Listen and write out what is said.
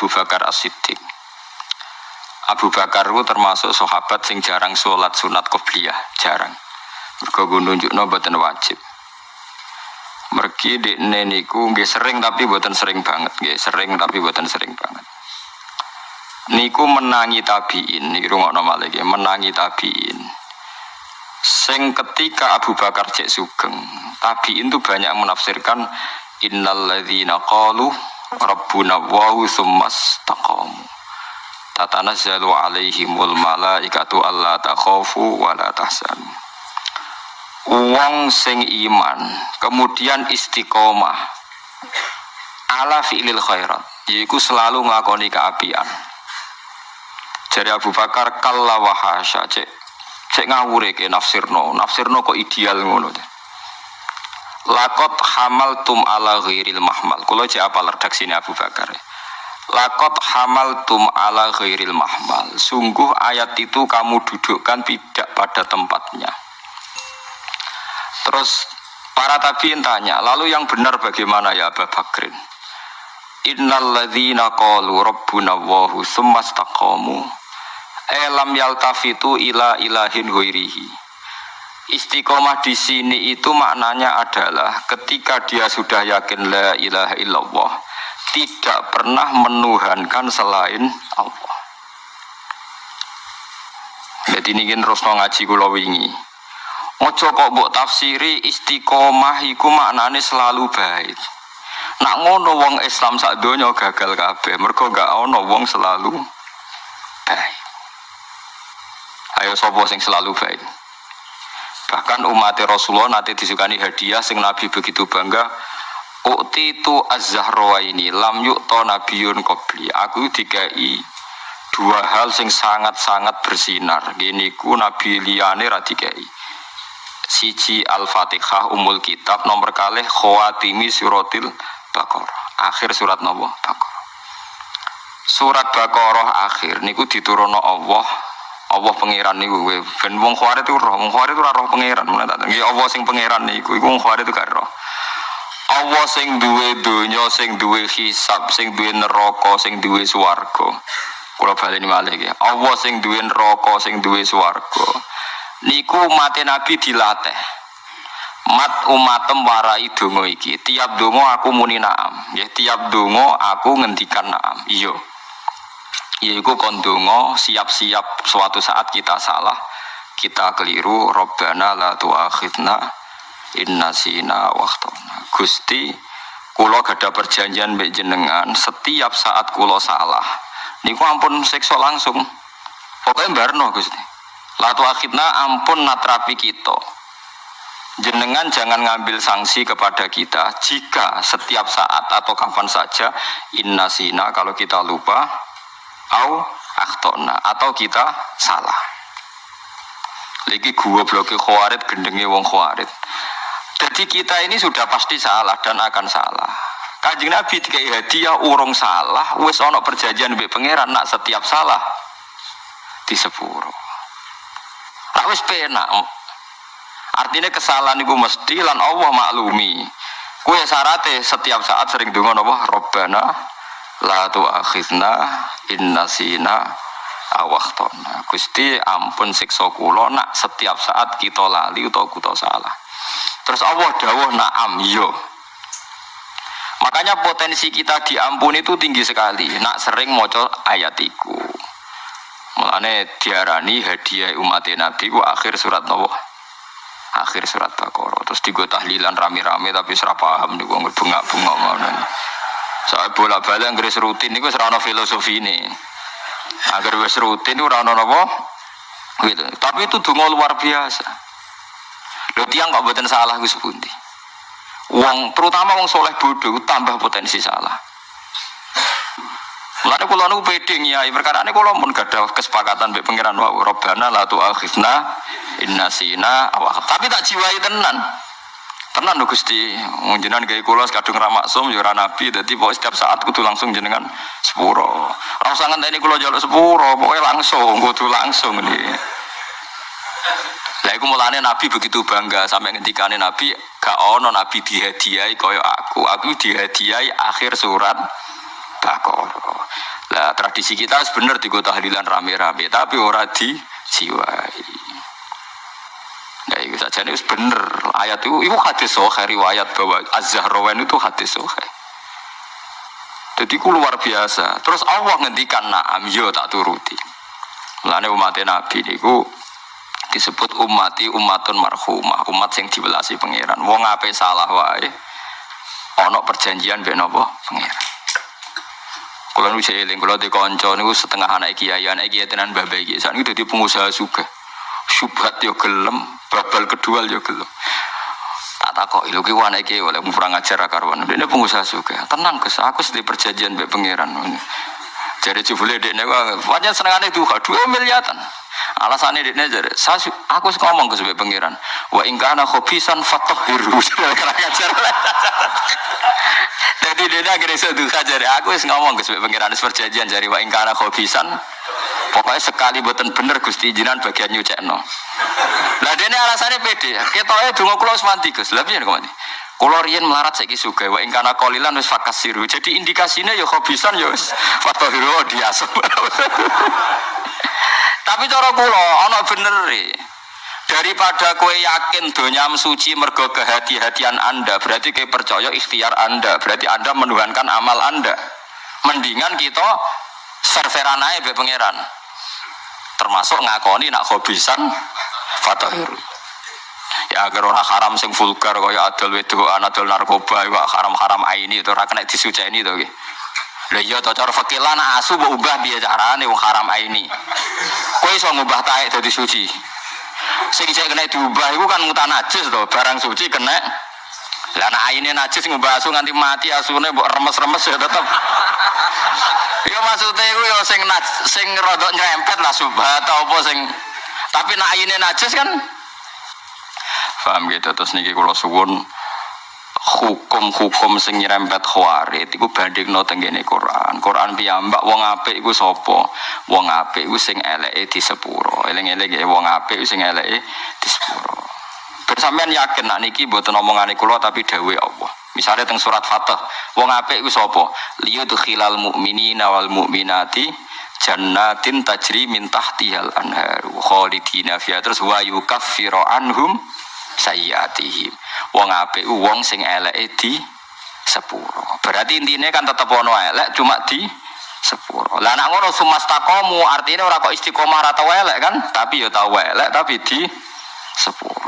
Abu Bakar As-Siddiq. Abu Bakar itu termasuk sahabat sing jarang sholat sunat qobliyah, jarang. Mergo nunjukno mboten wajib. Mergi di niku nggih sering tapi mboten sering banget, nggih sering tapi mboten sering banget. Niku menangi tabiin, niku rungokno malih menangi tabiin. Sing ketika Abu Bakar cek sugeng, tabiin itu banyak menafsirkan innalladzina qalu rabbuna wahu summas taqamu tatanazzalu alaihimul malaikatu alla takhafu wa la tahzanu. Wong sing iman kemudian istiqomah. Ala fi'lil khairat yaitu selalu ngakoni keapian. Jadi Abu Bakar kalla wahasya cek cek ngawure ke nafsirno. Nafsirno kok ideal ngono Lakot hamal tum ala ghairil mahmal. Kalau cek apa redaksini Abu Bakar. Lakot hamal tum ala ghairil mahmal. Sungguh ayat itu kamu dudukkan tidak pada tempatnya. Terus para tabiin tanya, lalu yang benar bagaimana ya Abu Bakrin? Innalladzina qalu rabbuna Allahu tsumma istaqamu elam yaltafitu ila ilahin ghairihi. Istiqomah di sini itu maknanya adalah ketika dia sudah yakin la ilaha illallah tidak pernah menuhankan selain Allah. Jadi ini terus ngaji kula wingi. Ojo kok mbok tafsiri istiqomah iku maknane selalu baik. Nak ngono wong Islam sak donya gagal kabeh, mergo gak ono wong selalu baik. Ayo sapa sing selalu baik? Bahkan umat Rasulullah nanti disukani hadiah sing Nabi begitu bangga. Ukti itu az-zahra ini lam yukto nabiyun qabli. Aku dikai dua hal sing sangat-sangat bersinar. Gini ku Nabi liyane ra dikai siji Al-Fatihah umul kitab nomor kalih khawatimi suratil Baqarah akhir surat nopo Baqarah surat Baqarah akhir niku diturunno Allah Allah pangeran niku ben wong khawarit itu roh wong khawarit itu roh pangeran mulai tak nggih Allah sing pangeran niku iku wong khawarit itu gak roh. Allah sing duwe donya sing duwe hisab sing duwe neraka sing duwe swarga. Kula baleni malih Allah sing duwe neraka sing duwe swarga. Niku mati nabi dilatih. Mat umatem warai dongo iki. Tiap dongo aku muni naam. Ya tiap dongo aku ngendikan naam. Iyo yaiku kon dongo siap-siap suatu saat kita salah kita keliru robbana la tuakhidna inna sina waktona gusti kulo gada perjanjian mbek jenengan setiap saat kulo salah. Niku ampun sekso langsung. Pokoknya barno gusti. Latu akhidna ampun natrapi kita. Jenengan jangan ngambil sanksi kepada kita. Jika setiap saat atau kapan saja inna sina kalau kita lupa au akhtona atau kita salah. Lagi gua bloke khawarid gendenge wong khawarid. Jadi kita ini sudah pasti salah dan akan salah. Kanjeng Nabi dikai hadiah urung salah, wis ono perjanjian mbek pangeran nak setiap salah di sepuro. Tak wis penak. Artinya kesalahan itu mesti lan Allah maklumi. Kue syaratnya setiap saat sering dengar apa? Robbana la tu'akhidna inna sina awaktona. Gusti ampun siksa kula nak setiap saat kita lali atau kita salah. Terus Allah dawuh na'am yo. Makanya potensi kita diampuni itu tinggi sekali. Nak sering moco ayatiku. Mulane diarani hadiah umat Nabi ku akhir surat Nabi. Akhir surat Baqarah. Terus digo tahlilan rame-rame tapi serap paham niku bunga-bunga ngono. Saya bola-balik anggere rutin niku ora filosofi ini. Agar wis rutin ora ono napa? Gitu. Tapi itu donga luar biasa. Lho tiang kok mboten salah Gus Pundi. Wong terutama wong soleh bodoh tambah potensi salah. Mulane kula niku pede nyai perkara ini kula mun gadah kesepakatan mbek pangeran wa Rabbana la inna sina awak. Tapi tak jiwai tenan. Tenan lho Gusti, jenengan gawe kula kadung ra maksum ya nabi dadi pokok setiap saat kudu langsung jenengan sepuro. Ora usah ngenteni kula njaluk sepuro, pokoke langsung kudu langsung ini. Lah iku mulane Nabi begitu bangga sampai ngendikane Nabi gak ono Nabi dihadiahi kaya aku. Aku dihadiahi akhir surat bakoro. Lah tradisi kita sebenar di kota rame-rame, tapi ora di jiwai. Nah, itu ini bener. Ayat itu, itu hadis sohe riwayat bahwa Az-Zahrawan itu hadis sohe. Jadi ku luar biasa. Terus Allah ngendikan naam yo tak turuti. Lane umat Nabi niku disebut umati umatun marhumah, umat sing dibelasi pangeran. Wong ape salah wae ana perjanjian ben apa pangeran. Kula nu eling kula di kanca niku setengah anak kiai, anak kiai tenan babai iki. Sak niku dadi pengusaha juga. Syubhat yo gelem, babal kedua yo gelem. Tak takok lho ki anak kiai oleh kurang ajar karwan. Ini pengusaha juga. Tenang Gus, aku sedih perjanjian mbek pangeran. Jadi jebule dekne kok pancen senengane duha 2 miliatan. Alasannya dekne jadi saya aku ngomong ke sebagai pangeran. Wa in kana khobisan fatahhiru. Jadi dia akhirnya seduha jadi aku wis ngomong ke sebagai pangeran perjanjian jadi wa in kana khobisan Pokoknya sekali buatan bener Gusti jinan bagian nyucekno. Lah dene alasannya pede. Ketoke donga kula wis mandi Gus. Lah? Kulo riyen melarat saiki sugih wa ing kana qalilan wis fakasiru. Jadi indikasinya ya khobisan ya wis fatahiru diasem. Tapi cara kula ana bener e. Daripada kue yakin donyam suci mergo kehati-hatian Anda, berarti kue percaya ikhtiar Anda, berarti Anda menuhankan amal Anda. Mendingan kita serveran aja be pangeran. Termasuk ngakoni nak khobisan fatahiru ya agar orang haram sing vulgar kaya adol wedoan adol narkoba iku haram-haram aini itu ora kena disuceni to Lha iya to cara fikih lan asu mbok ubah piye carane wong haram aini. Kowe iso ngubah taek dadi suci. Sing cek kena diubah iku kan mutan najis to, barang suci kena. Lah nek aine najis ngubah asu nganti mati asune mbok remes-remes ya tetep. Ya maksudnya iku ya sing sing rodok nyerempet lah subhat apa sing tapi nek aine najis kan Paham gitu terus niki kalau suwun hukum-hukum sing nyerempet khawarit iku bandingno tenggene Quran. Quran piyambak wong apik iku sapa? Wong apik iku sing eleke di sepuro. Eling-eling ya wong apik sing eleke di sepuro. Bersampean yakin nak niki mboten omongane kula tapi dawuh Allah. Misalnya teng surat Fatah, wong apik iku sapa? Liyudkhilal mu'minina wal mu'minati jannatin tajri min tahtihal anhar khalidina fiha terus wa yukaffiru anhum sayyatihim wong apik wong sing eleke di sepuro. Berarti intinya kan tetap ono elek cuma di sepuro. Lah anak ngono sumastakomu artinya ora kok istiqomah atau elek kan? Tapi ya tau elek tapi di sepuro